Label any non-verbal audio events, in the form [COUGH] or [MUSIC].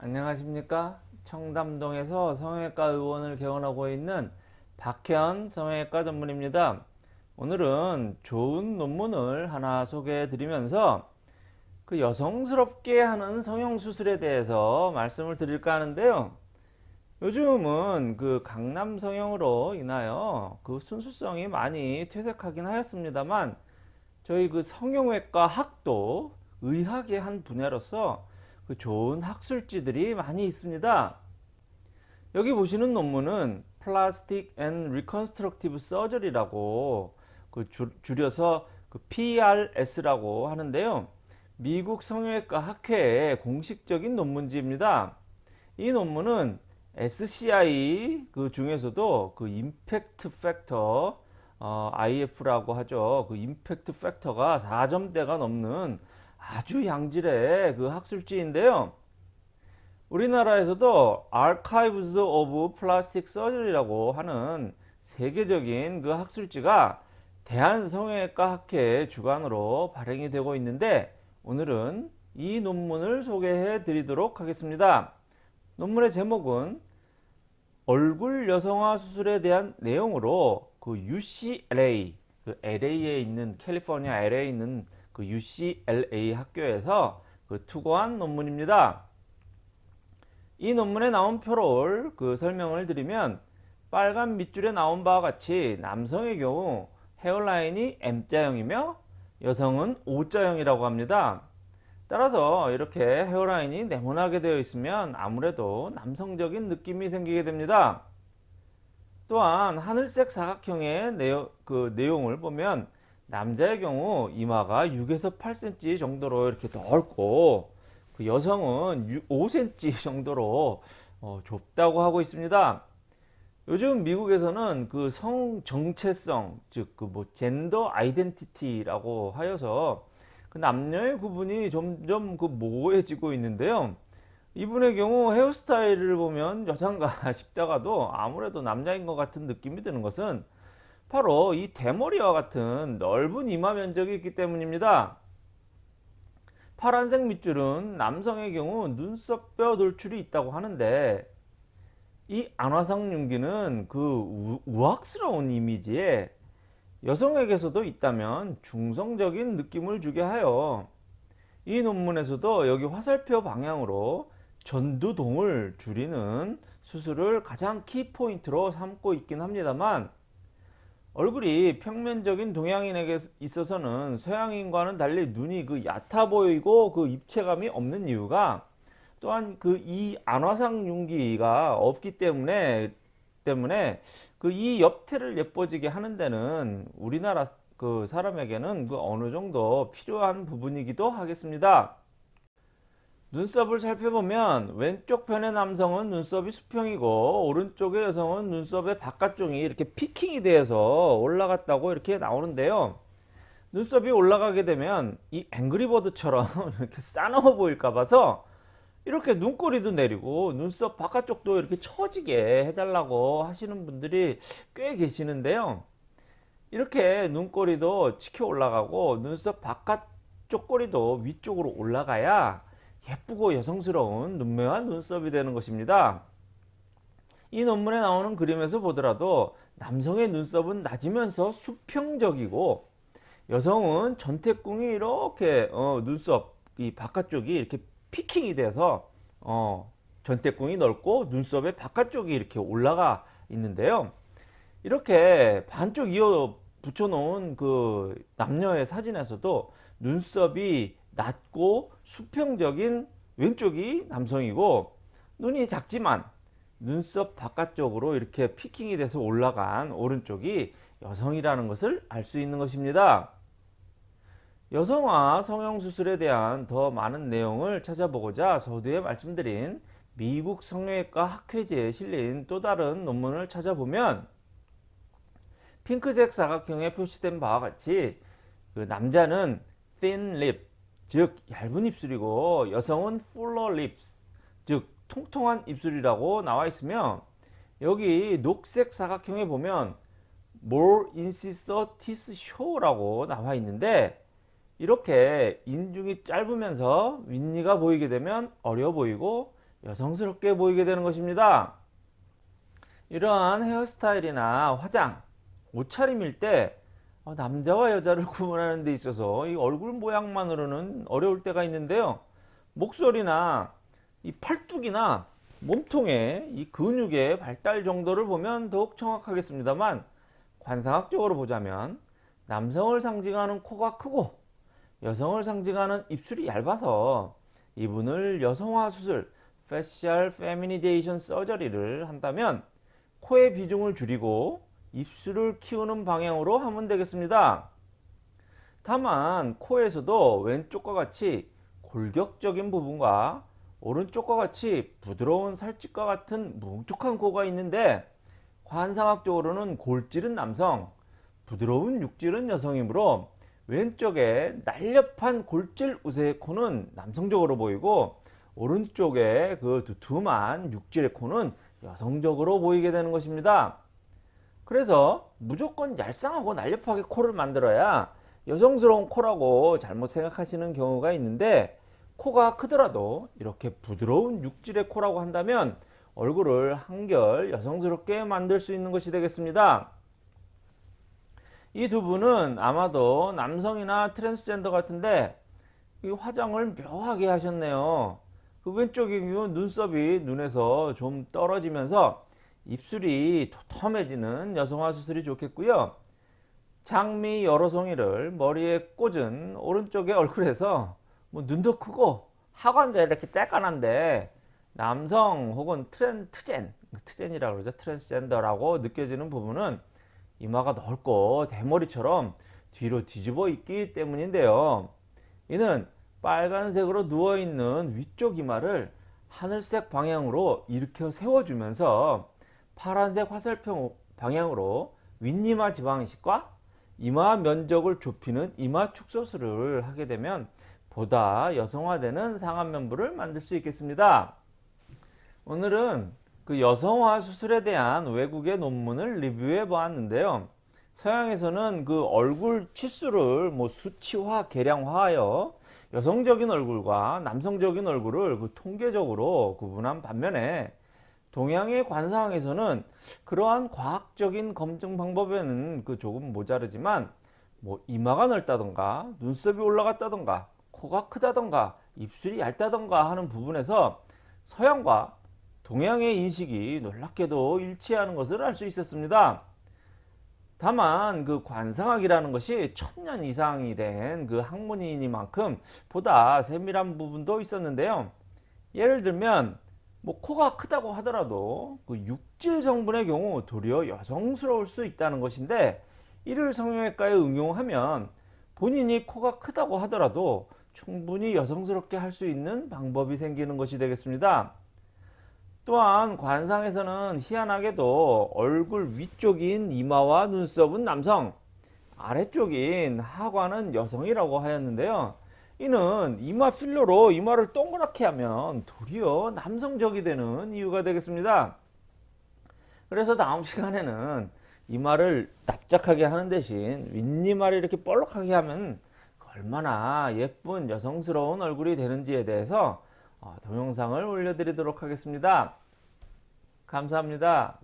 안녕하십니까? 청담동에서 성형외과 의원을 개원하고 있는 박현 성형외과 전문입니다. 오늘은 좋은 논문을 하나 소개해 드리면서 그 여성스럽게 하는 성형수술에 대해서 말씀을 드릴까 하는데요. 요즘은 그 강남 성형으로 인하여 그 순수성이 많이 퇴색하긴 하였습니다만 저희 그 성형외과 학도 의학의 한 분야로서 그 좋은 학술지들이 많이 있습니다. 여기 보시는 논문은 Plastic and Reconstructive Surgery라고 그 줄여서 그 PRS라고 하는데요. 미국 성형외과 학회의 공식적인 논문지입니다. 이 논문은 SCI 그 중에서도 그 임팩트 팩터 어, IF라고 하죠. 그 임팩트 팩터가 4점대가 넘는 아주 양질의 그 학술지인데요. 우리나라에서도 Archives of Plastic Surgery라고 하는 세계적인 그 학술지가 대한성형외과 학회 주관으로 발행이 되고 있는데 오늘은 이 논문을 소개해 드리도록 하겠습니다. 논문의 제목은 얼굴 여성화 수술에 대한 내용으로 그 UCLA 그 LA에 있는 캘리포니아 LA에 있는 그 UCLA 학교에서 그 투고한 논문입니다. 이 논문에 나온 표를 그 설명을 드리면 빨간 밑줄에 나온 바와 같이 남성의 경우 헤어라인이 M자형이며 여성은 O자형이라고 합니다. 따라서 이렇게 헤어라인이 네모나게 되어 있으면 아무래도 남성적인 느낌이 생기게 됩니다. 또한 하늘색 사각형의 내용, 그 내용을 보면 남자의 경우 이마가 6에서 8cm 정도로 이렇게 넓고 그 여성은 5cm 정도로 어, 좁다고 하고 있습니다. 요즘 미국에서는 그 성 정체성 즉 그 뭐 젠더 아이덴티티라고 하여서 그 남녀의 구분이 점점 그 모호해지고 있는데요. 이분의 경우 헤어스타일을 보면 여잔가 [LAUGHS] 싶다가도 아무래도 남자인 것 같은 느낌이 드는 것은 바로 이 대머리와 같은 넓은 이마 면적이 있기 때문입니다. 파란색 밑줄은 남성의 경우 눈썹뼈 돌출이 있다고 하는데 이 안화상 윤기는 그 우악스러운 이미지에 여성에게서도 있다면 중성적인 느낌을 주게 하여 이 논문에서도 여기 화살표 방향으로 전두동을 줄이는 수술을 가장 키포인트로 삼고 있긴 합니다만 얼굴이 평면적인 동양인에게 있어서는 서양인과는 달리 눈이 그 얕아 보이고 그 입체감이 없는 이유가 또한 그 이 안화상 윤기가 없기 때문에 때문에 그 이 옆태를 예뻐지게 하는 데는 우리나라 그 사람에게는 그 어느 정도 필요한 부분이기도 하겠습니다. 눈썹을 살펴보면 왼쪽 편의 남성은 눈썹이 수평이고 오른쪽의 여성은 눈썹의 바깥쪽이 이렇게 피킹이 되어서 올라갔다고 이렇게 나오는데요. 눈썹이 올라가게 되면 이 앵그리버드처럼 [LAUGHS] 이렇게 싸나워 보일까 봐서 이렇게 눈꼬리도 내리고 눈썹 바깥쪽도 이렇게 처지게 해달라고 하시는 분들이 꽤 계시는데요. 이렇게 눈꼬리도 치켜 올라가고 눈썹 바깥쪽 꼬리도 위쪽으로 올라가야 예쁘고 여성스러운 눈매와 눈썹이 되는 것입니다. 이 논문에 나오는 그림에서 보더라도 남성의 눈썹은 낮으면서 수평적이고 여성은 전태궁이 이렇게 어, 눈썹 이 바깥쪽이 이렇게 피킹이 돼서 어, 전태궁이 넓고 눈썹의 바깥쪽이 이렇게 올라가 있는데요. 이렇게 반쪽 이어 붙여 놓은 그 남녀의 사진에서도 눈썹이 낮고 수평적인 왼쪽이 남성이고 눈이 작지만 눈썹 바깥쪽으로 이렇게 피킹이 돼서 올라간 오른쪽이 여성이라는 것을 알 수 있는 것입니다. 여성화 성형수술에 대한 더 많은 내용을 찾아보고자 서두에 말씀드린 미국 성형외과 학회지에 실린 또 다른 논문을 찾아보면 핑크색 사각형에 표시된 바와 같이 그 남자는 thin lip 즉 얇은 입술이고 여성은 fuller lips 즉 통통한 입술이라고 나와 있으며 여기 녹색 사각형에 보면 more incisor teeth show라고 나와 있는데 이렇게 인중이 짧으면서 윗니가 보이게 되면 어려 보이고 여성스럽게 보이게 되는 것입니다. 이러한 헤어스타일이나 화장, 옷차림일 때 어, 남자와 여자를 구분하는 데 있어서 이 얼굴 모양만으로는 어려울 때가 있는데요. 목소리나 이 팔뚝이나 몸통의 이 근육의 발달 정도를 보면 더욱 정확하겠습니다만 관상학적으로 보자면 남성을 상징하는 코가 크고 여성을 상징하는 입술이 얇아서 이분을 여성화 수술 facial feminization surgery를 한다면 코의 비중을 줄이고 입술을 키우는 방향으로 하면 되겠습니다. 다만 코에서도 왼쪽과 같이 골격적인 부분과 오른쪽과 같이 부드러운 살집과 같은 뭉툭한 코가 있는데 관상학적으로는 골질은 남성, 부드러운 육질은 여성이므로 왼쪽에 날렵한 골질 우세의 코는 남성적으로 보이고 오른쪽에 그 두툼한 육질의 코는 여성적으로 보이게 되는 것입니다. 그래서 무조건 얄쌍하고 날렵하게 코를 만들어야 여성스러운 코라고 잘못 생각하시는 경우가 있는데 코가 크더라도 이렇게 부드러운 육질의 코라고 한다면 얼굴을 한결 여성스럽게 만들 수 있는 것이 되겠습니다. 이 두 분은 아마도 남성이나 트랜스젠더 같은데 이 화장을 묘하게 하셨네요. 그 경우 눈썹이 눈에서 좀 떨어지면서 입술이 도톰해지는 여성화 수술이 좋겠고요. 장미 여러 송이를 머리에 꽂은 오른쪽의 얼굴에서 뭐 눈도 크고 하관자 이렇게 쬐깐한데 남성 혹은 트렌 트젠 트젠이라고 그러죠 트랜스젠더라고 느껴지는 부분은 이마가 넓고 대머리처럼 뒤로 뒤집어 있기 때문인데요. 이는 빨간색으로 누워있는 위쪽 이마를 하늘색 방향으로 일으켜 세워주면서 파란색 화살표 방향으로 윗이마 지방이식과 이마 면적을 좁히는 이마 축소술을 하게 되면 보다 여성화되는 상안면부를 만들 수 있겠습니다. 오늘은 그 여성화 수술에 대한 외국의 논문을 리뷰해 보았는데요. 서양에서는 그 얼굴 치수를 뭐 수치화, 계량화하여 여성적인 얼굴과 남성적인 얼굴을 그 통계적으로 구분한 반면에 동양의 관상에서는 그러한 과학적인 검증 방법에는 그 조금 모자르지만 뭐 이마가 넓다던가 눈썹이 올라갔다던가 코가 크다던가 입술이 얇다던가 하는 부분에서 서양과 동양의 인식이 놀랍게도 일치하는 것을 알 수 있었습니다. 다만 그 관상학이라는 것이 천년 이상이 된 그 학문이니만큼 보다 세밀한 부분도 있었는데요. 예를 들면 뭐 코가 크다고 하더라도 그 육질 성분의 경우 도리어 여성스러울 수 있다는 것인데 이를 성형외과에 응용하면 본인이 코가 크다고 하더라도 충분히 여성스럽게 할 수 있는 방법이 생기는 것이 되겠습니다. 또한 관상에서는 희한하게도 얼굴 위쪽인 이마와 눈썹은 남성, 아래쪽인 하관은 여성이라고 하였는데요. 이는 이마 필러로 이마를 동그랗게 하면 도리어 남성적이 되는 이유가 되겠습니다. 그래서 다음 시간에는 이마를 납작하게 하는 대신 윗이마를 이렇게 볼록하게 하면 얼마나 예쁜 여성스러운 얼굴이 되는지에 대해서 어, 동영상을 올려드리도록 하겠습니다. 감사합니다.